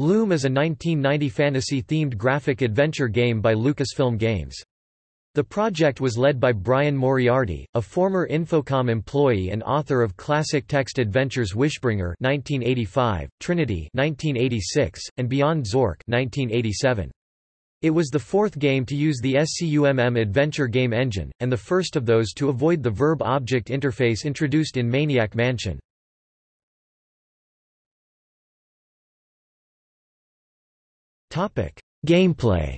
Loom is a 1990 fantasy-themed graphic adventure game by Lucasfilm Games. The project was led by Brian Moriarty, a former Infocom employee and author of classic text adventures Wishbringer 1985, Trinity 1986, and Beyond Zork 1987. It was the fourth game to use the SCUMM adventure game engine, and the first of those to avoid the verb-object interface introduced in Maniac Mansion. Gameplay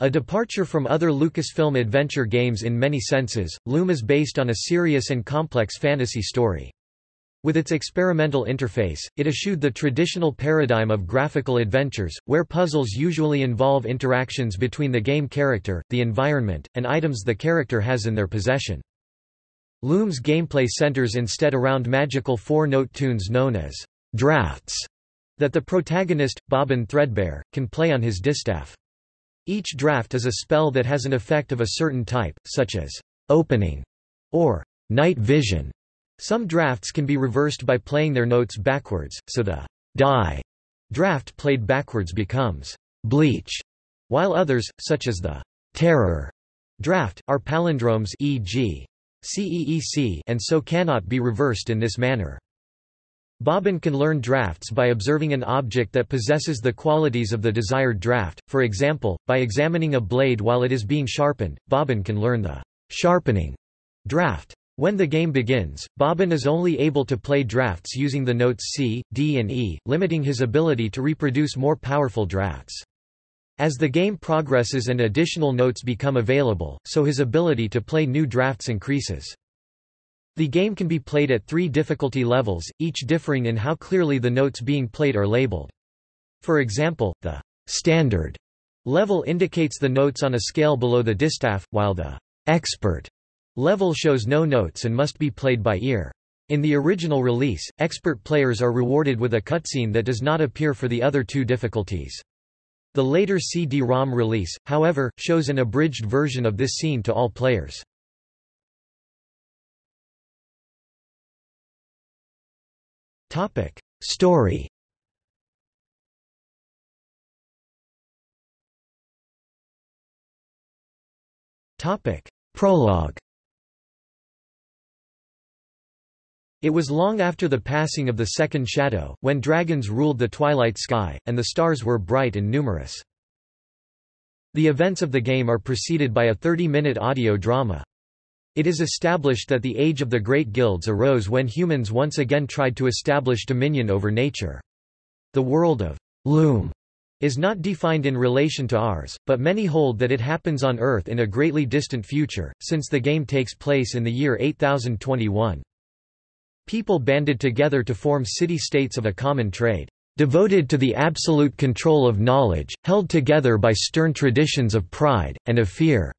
A departure from other Lucasfilm adventure games in many senses, Loom is based on a serious and complex fantasy story. With its experimental interface, it eschewed the traditional paradigm of graphical adventures, where puzzles usually involve interactions between the game character, the environment, and items the character has in their possession. Loom's gameplay centers instead around magical four-note tunes known as drafts that the protagonist, Bobbin Threadbare, can play on his distaff. Each draft is a spell that has an effect of a certain type, such as opening or night vision. Some drafts can be reversed by playing their notes backwards, so the dye draft played backwards becomes bleach, while others, such as the terror draft, are palindromes e.g. CEEC and so cannot be reversed in this manner. Bobbin can learn drafts by observing an object that possesses the qualities of the desired draft, for example, by examining a blade while it is being sharpened, Bobbin can learn the sharpening draft. When the game begins, Bobbin is only able to play drafts using the notes C, D and E, limiting his ability to reproduce more powerful drafts. As the game progresses and additional notes become available, so his ability to play new drafts increases. The game can be played at three difficulty levels, each differing in how clearly the notes being played are labeled. For example, the standard level indicates the notes on a scale below the distaff, while the expert level shows no notes and must be played by ear. In the original release, expert players are rewarded with a cutscene that does not appear for the other two difficulties. The later CD-ROM release, however, shows an abridged version of this scene to all players. Topic Story Topic Prologue It was long after the passing of the Second Shadow, when dragons ruled the twilight sky, and the stars were bright and numerous. The events of the game are preceded by a 30-minute audio drama. It is established that the age of the great guilds arose when humans once again tried to establish dominion over nature. The world of Loom is not defined in relation to ours, but many hold that it happens on Earth in a greatly distant future, since the game takes place in the year 8021. People banded together to form city-states of a common trade, devoted to the absolute control of knowledge, held together by stern traditions of pride, and of fear.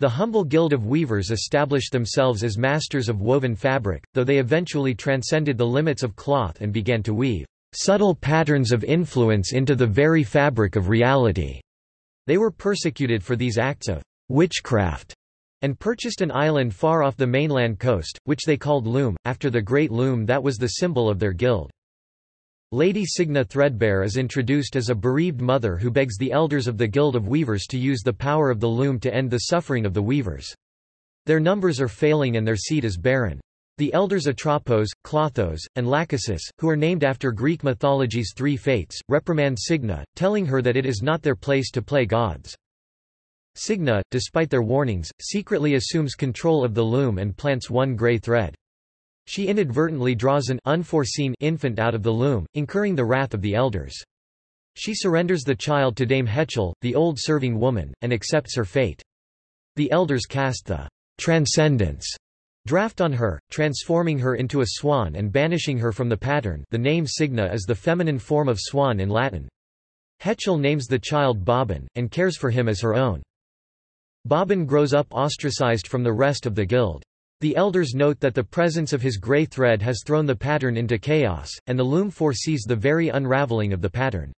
The humble guild of weavers established themselves as masters of woven fabric, though they eventually transcended the limits of cloth and began to weave subtle patterns of influence into the very fabric of reality. They were persecuted for these acts of witchcraft and purchased an island far off the mainland coast, which they called Loom, after the great loom that was the symbol of their guild. Lady Signa Threadbare is introduced as a bereaved mother who begs the elders of the Guild of Weavers to use the power of the loom to end the suffering of the weavers. Their numbers are failing and their seat is barren. The elders Atropos, Clothos, and Lachesis, who are named after Greek mythology's three fates, reprimand Signa, telling her that it is not their place to play gods. Signa, despite their warnings, secretly assumes control of the loom and plants one grey thread. She inadvertently draws an unforeseen infant out of the loom, incurring the wrath of the elders. She surrenders the child to Dame Hetchel, the old serving woman, and accepts her fate. The elders cast the transcendence draft on her, transforming her into a swan and banishing her from the pattern the name Signa is the feminine form of swan in Latin. Hetchel names the child Bobbin, and cares for him as her own. Bobbin grows up ostracized from the rest of the guild. The elders note that the presence of his grey thread has thrown the pattern into chaos, and the loom foresees the very unraveling of the pattern.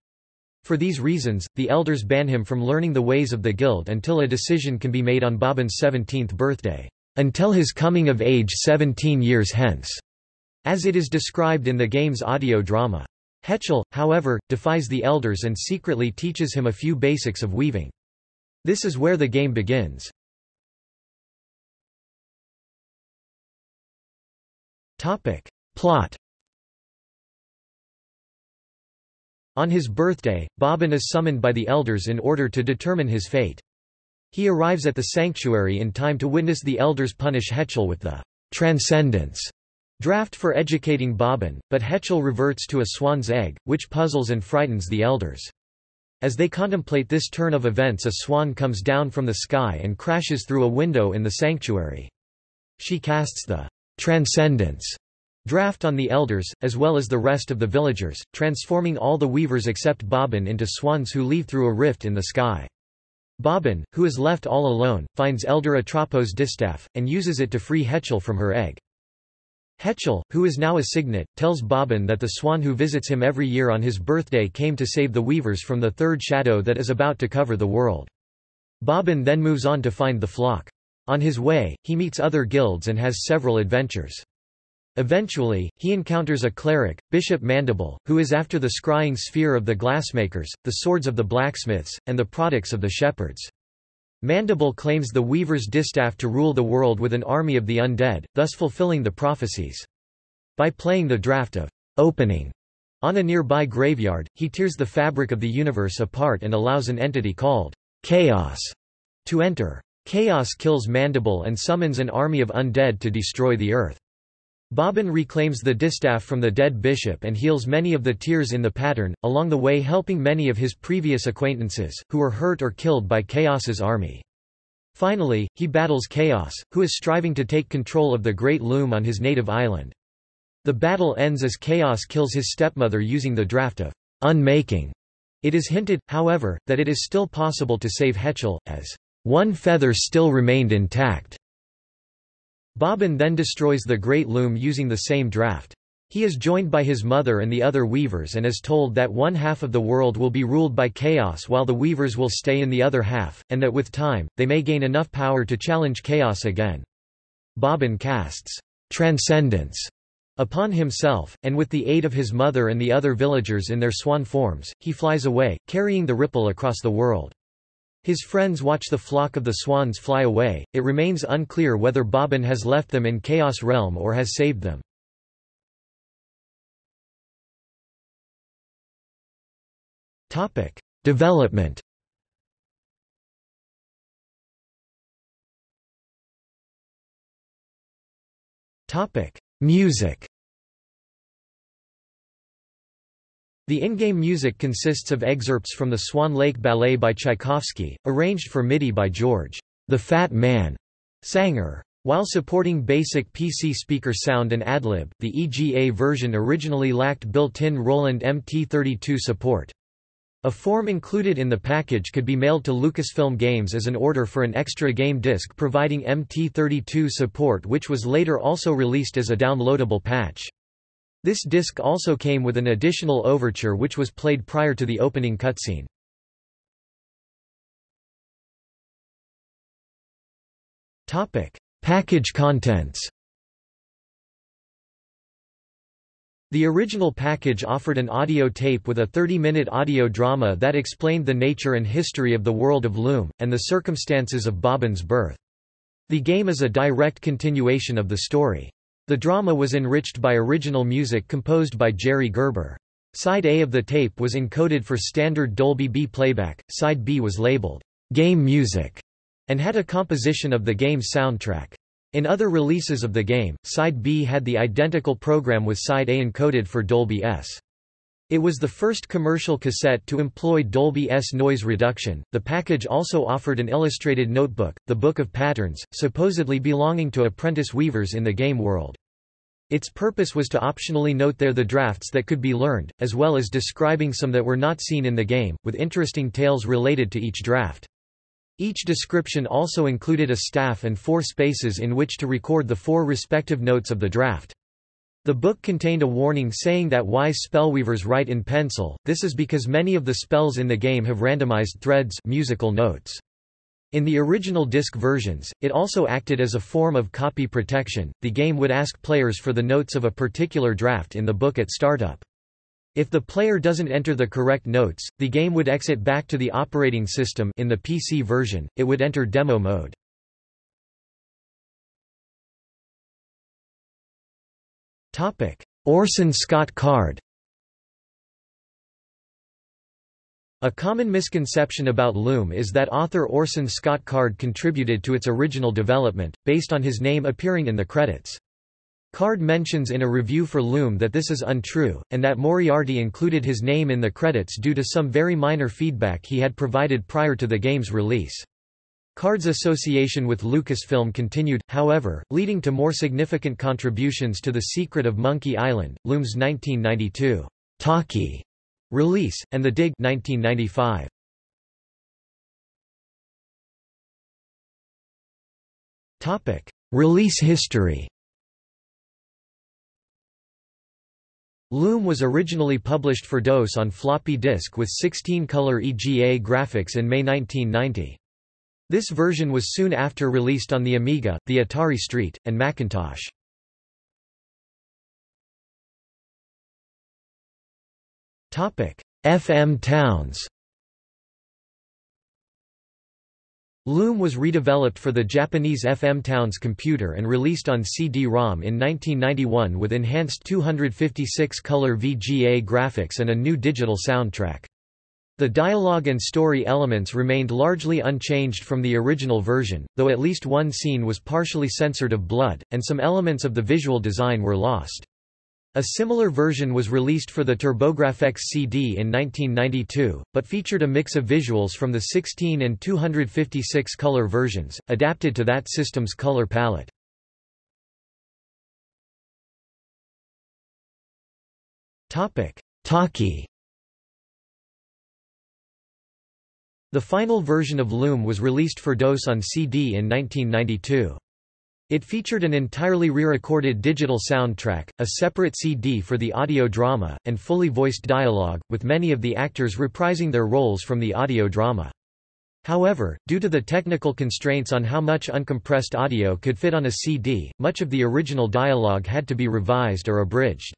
For these reasons, the elders ban him from learning the ways of the guild until a decision can be made on Bobbin's 17th birthday, until his coming of age 17 years hence. as it is described in the game's audio drama. Hetchel, however, defies the elders and secretly teaches him a few basics of weaving. This is where the game begins. Plot On his birthday, Bobbin is summoned by the elders in order to determine his fate. He arrives at the sanctuary in time to witness the elders punish Hetchel with the Transcendence draft for educating Bobbin, but Hetchel reverts to a swan's egg, which puzzles and frightens the elders. As they contemplate this turn of events a swan comes down from the sky and crashes through a window in the sanctuary. She casts the Transcendence draft on the elders, as well as the rest of the villagers, transforming all the weavers except Bobbin into swans who leave through a rift in the sky. Bobbin, who is left all alone, finds Elder Atropos' distaff, and uses it to free Hetchel from her egg. Hetchel, who is now a cygnet, tells Bobbin that the swan who visits him every year on his birthday came to save the weavers from the third shadow that is about to cover the world. Bobbin then moves on to find the flock. On his way, he meets other guilds and has several adventures. Eventually, he encounters a cleric, Bishop Mandible, who is after the scrying sphere of the glassmakers, the swords of the blacksmiths, and the products of the shepherds. Mandible claims the Weaver's distaff to rule the world with an army of the undead, thus fulfilling the prophecies. By playing the draft of opening on a nearby graveyard, he tears the fabric of the universe apart and allows an entity called Chaos to enter. Chaos kills Mandible and summons an army of undead to destroy the earth. Bobbin reclaims the distaff from the dead bishop and heals many of the tears in the pattern, along the way helping many of his previous acquaintances, who were hurt or killed by Chaos's army. Finally, he battles Chaos, who is striving to take control of the Great Loom on his native island. The battle ends as Chaos kills his stepmother using the draft of unmaking. It is hinted, however, that it is still possible to save Hetchel, as one feather still remained intact. Bobbin then destroys the Great Loom using the same draft. He is joined by his mother and the other weavers and is told that one half of the world will be ruled by chaos while the weavers will stay in the other half, and that with time, they may gain enough power to challenge chaos again. Bobbin casts transcendence upon himself, and with the aid of his mother and the other villagers in their swan forms, he flies away, carrying the ripple across the world. His friends watch the flock of the swans fly away, it remains unclear whether Bobbin has left them in Chaos Realm or has saved them. Development Music The in-game music consists of excerpts from the Swan Lake Ballet by Tchaikovsky, arranged for MIDI by George, the Fat Man, Sanger. While supporting basic PC speaker sound and AdLib, the EGA version originally lacked built-in Roland MT32 support. A form included in the package could be mailed to Lucasfilm Games as an order for an extra game disc providing MT32 support which was later also released as a downloadable patch. This disc also came with an additional overture which was played prior to the opening cutscene. Package contents The original package offered an audio tape with a 30-minute audio drama that explained the nature and history of the world of Loom, and the circumstances of Bobbin's birth. The game is a direct continuation of the story. The drama was enriched by original music composed by Jerry Gerber. Side A of the tape was encoded for standard Dolby B playback, side B was labeled, "'Game Music' and had a composition of the game's soundtrack. In other releases of the game, side B had the identical program with side A encoded for Dolby S. It was the first commercial cassette to employ Dolby S noise reduction. The package also offered an illustrated notebook, the Book of Patterns, supposedly belonging to apprentice weavers in the game world. Its purpose was to optionally note there the drafts that could be learned, as well as describing some that were not seen in the game, with interesting tales related to each draft. Each description also included a staff and four spaces in which to record the four respective notes of the draft. The book contained a warning saying that wise spellweavers write in pencil, this is because many of the spells in the game have randomized threads musical notes. In the original disc versions, it also acted as a form of copy protection. The game would ask players for the notes of a particular draft in the book at startup. If the player doesn't enter the correct notes, the game would exit back to the operating system in the PC version, it would enter demo mode. Orson Scott Card A common misconception about Loom is that author Orson Scott Card contributed to its original development, based on his name appearing in the credits. Card mentions in a review for Loom that this is untrue, and that Moriarty included his name in the credits due to some very minor feedback he had provided prior to the game's release. Card's association with Lucasfilm continued, however, leading to more significant contributions to The Secret of Monkey Island, Loom's 1992 talkie Release, and The Dig 1995. Topic: Release history Loom was originally published for DOS on floppy disk with 16-color EGA graphics in May 1990. This version was soon after released on the Amiga, the Atari ST, and Macintosh. FM towns Loom was redeveloped for the Japanese FM Towns computer and released on CD-ROM in 1991 with enhanced 256-color VGA graphics and a new digital soundtrack. The dialogue and story elements remained largely unchanged from the original version, though at least one scene was partially censored of blood, and some elements of the visual design were lost. A similar version was released for the TurboGrafx CD in 1992, but featured a mix of visuals from the 16 and 256 color versions, adapted to that system's color palette. Talkie The final version of Loom was released for DOS on CD in 1992. It featured an entirely re-recorded digital soundtrack, a separate CD for the audio drama, and fully voiced dialogue, with many of the actors reprising their roles from the audio drama. However, due to the technical constraints on how much uncompressed audio could fit on a CD, much of the original dialogue had to be revised or abridged.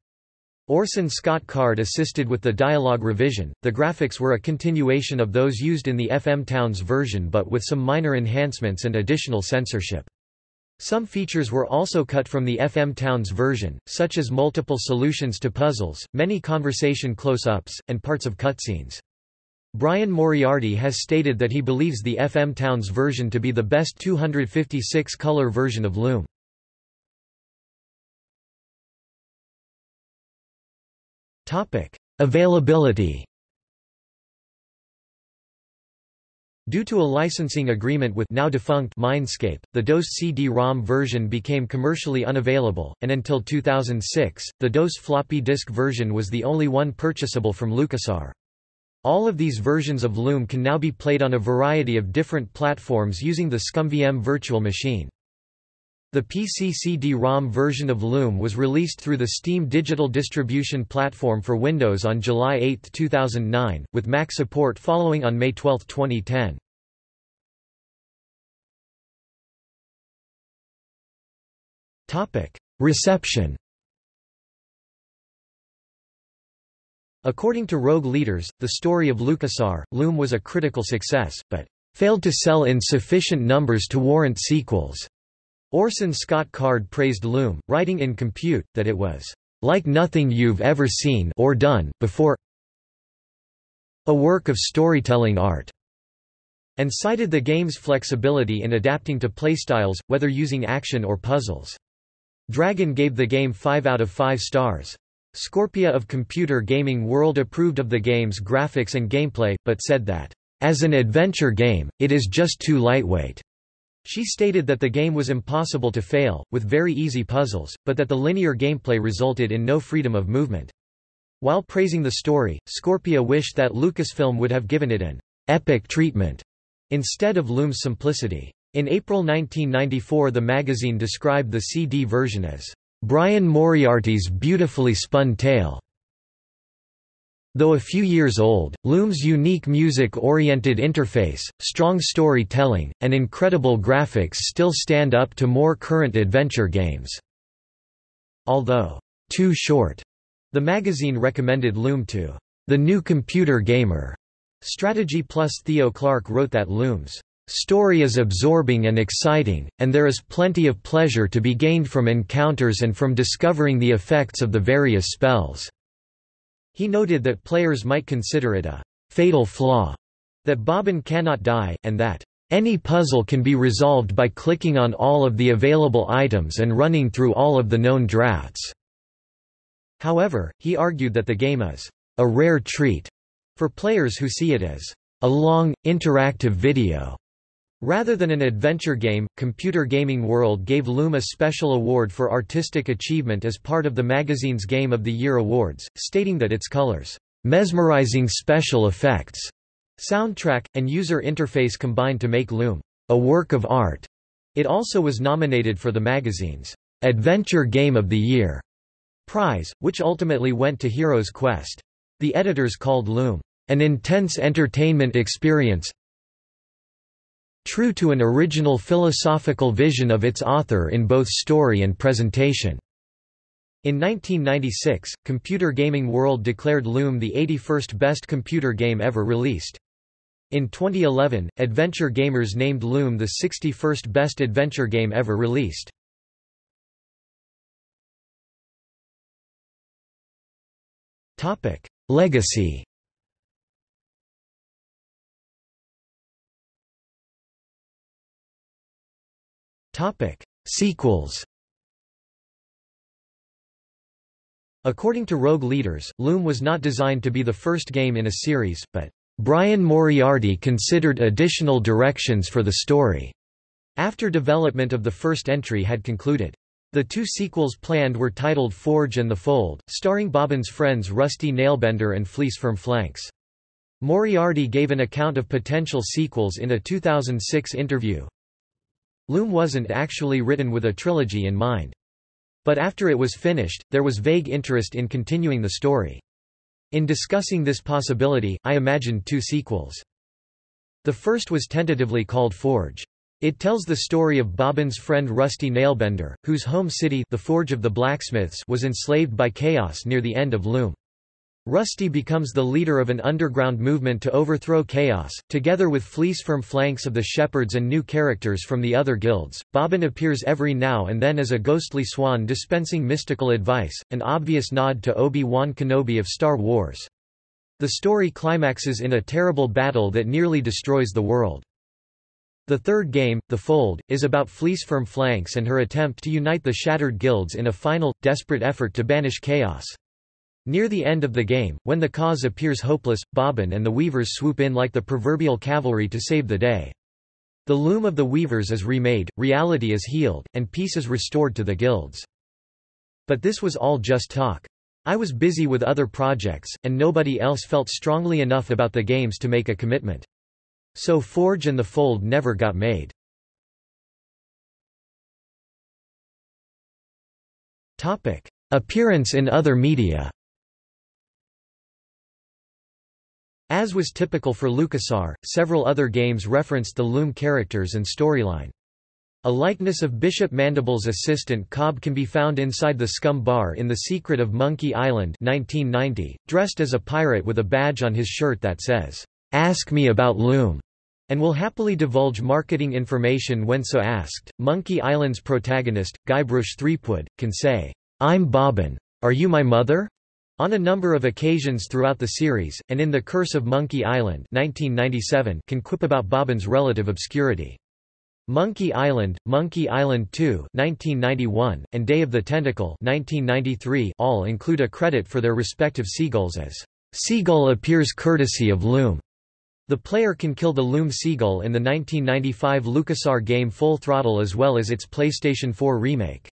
Orson Scott Card assisted with the dialogue revision. The graphics were a continuation of those used in the FM Towns version but with some minor enhancements and additional censorship. Some features were also cut from the FM Towns version, such as multiple solutions to puzzles, many conversation close-ups, and parts of cutscenes. Brian Moriarty has stated that he believes the FM Towns version to be the best 256-color version of Loom. Availability Due to a licensing agreement with now defunct Mindscape, the DOS CD-ROM version became commercially unavailable, and until 2006, the DOS floppy disk version was the only one purchasable from LucasArts. All of these versions of Loom can now be played on a variety of different platforms using the ScummVM virtual machine. The PC CD-ROM version of Loom was released through the Steam digital distribution platform for Windows on July 8, 2009, with Mac support following on May 12, 2010. Reception According to Rogue Leaders, the story of LucasArts, Loom was a critical success, but failed to sell in sufficient numbers to warrant sequels. Orson Scott Card praised Loom, writing in Compute, that it was like nothing you've ever seen or done before a work of storytelling art, and cited the game's flexibility in adapting to playstyles, whether using action or puzzles. Dragon gave the game 5 out of 5 stars. Scorpia of Computer Gaming World approved of the game's graphics and gameplay, but said that, "...as an adventure game, it is just too lightweight." She stated that the game was impossible to fail, with very easy puzzles, but that the linear gameplay resulted in no freedom of movement. While praising the story, Scorpia wished that Lucasfilm would have given it an epic treatment instead of Loom's simplicity. In April 1994 the magazine described the CD version as Brian Moriarty's beautifully spun tale. Though a few years old, Loom's unique music-oriented interface, strong storytelling, and incredible graphics still stand up to more current adventure games. Although too short, the magazine recommended Loom to the new computer gamer. Strategy Plus Theo Clark wrote that Loom's story is absorbing and exciting, and there is plenty of pleasure to be gained from encounters and from discovering the effects of the various spells. He noted that players might consider it a fatal flaw, that Bobbin cannot die, and that any puzzle can be resolved by clicking on all of the available items and running through all of the known drafts. However, he argued that the game is a rare treat for players who see it as a long, interactive video Rather than an adventure game, Computer Gaming World gave Loom a special award for artistic achievement as part of the magazine's Game of the Year awards, stating that its colors, mesmerizing special effects, soundtrack, and user interface combined to make Loom a work of art. It also was nominated for the magazine's Adventure Game of the Year prize, which ultimately went to Hero's Quest. The editors called Loom an intense entertainment experience, true to an original philosophical vision of its author in both story and presentation. In 1996, Computer Gaming World declared Loom the 81st best computer game ever released. In 2011, Adventure Gamers named Loom the 61st best adventure game ever released. Legacy Topic: Sequels. According to Rogue Leaders, Loom was not designed to be the first game in a series, but Brian Moriarty considered additional directions for the story after development of the first entry had concluded. The two sequels planned were titled Forge and the Fold, starring Bobbin's friends Rusty Nailbender and Fleece Firmflanks. Moriarty gave an account of potential sequels in a 2006 interview. Loom wasn't actually written with a trilogy in mind. But after it was finished, there was vague interest in continuing the story. In discussing this possibility, I imagined two sequels. The first was tentatively called Forge. It tells the story of Bobbin's friend Rusty Nailbender, whose home city the Forge of the Blacksmiths was enslaved by chaos near the end of Loom. Rusty becomes the leader of an underground movement to overthrow chaos, together with Fleece Firmflanks of the Shepherds and new characters from the other guilds. Bobbin appears every now and then as a ghostly swan dispensing mystical advice, an obvious nod to Obi-Wan Kenobi of Star Wars. The story climaxes in a terrible battle that nearly destroys the world. The third game, The Fold, is about Fleece Firmflanks and her attempt to unite the shattered guilds in a final, desperate effort to banish chaos. Near the end of the game, when the cause appears hopeless, Bobbin and the Weavers swoop in like the proverbial cavalry to save the day. The loom of the Weavers is remade, reality is healed, and peace is restored to the guilds. But this was all just talk. I was busy with other projects, and nobody else felt strongly enough about the games to make a commitment. So Forge and the Fold never got made. Appearance in other media As was typical for LucasArts, several other games referenced the Loom characters and storyline. A likeness of Bishop Mandible's assistant Cobb can be found inside the Scum Bar in The Secret of Monkey Island 1990, dressed as a pirate with a badge on his shirt that says, "'Ask me about Loom' and will happily divulge marketing information when so asked. Monkey Island's protagonist, Guybrush Threepwood, can say, I'm Bobbin. Are you my mother? On a number of occasions throughout the series, and in The Curse of Monkey Island 1997 can quip about Bobbin's relative obscurity. Monkey Island, Monkey Island 2 1991, and Day of the Tentacle 1993 all include a credit for their respective seagulls as Seagull appears courtesy of Loom. The player can kill the Loom Seagull in the 1995 LucasArts game Full Throttle as well as its PlayStation 4 remake.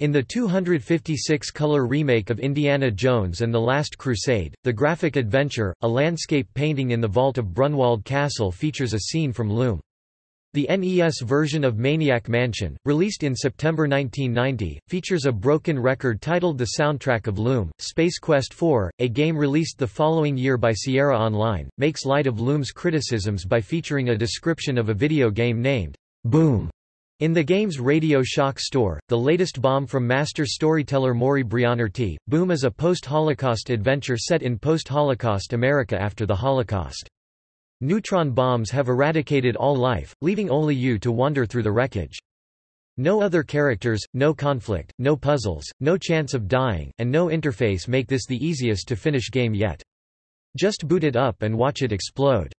In the 256-color remake of Indiana Jones and the Last Crusade, the graphic adventure, a landscape painting in the vault of Brunwald Castle features a scene from Loom. The NES version of Maniac Mansion, released in September 1990, features a broken record titled The Soundtrack of Loom. Space Quest IV, a game released the following year by Sierra Online, makes light of Loom's criticisms by featuring a description of a video game named Boom. In the game's Radio Shock store, the latest bomb from master storyteller Maury Brianarty, Boom is a post-Holocaust adventure set in post-Holocaust America after the Holocaust. Neutron bombs have eradicated all life, leaving only you to wander through the wreckage. No other characters, no conflict, no puzzles, no chance of dying, and no interface make this the easiest to finish game yet. Just boot it up and watch it explode.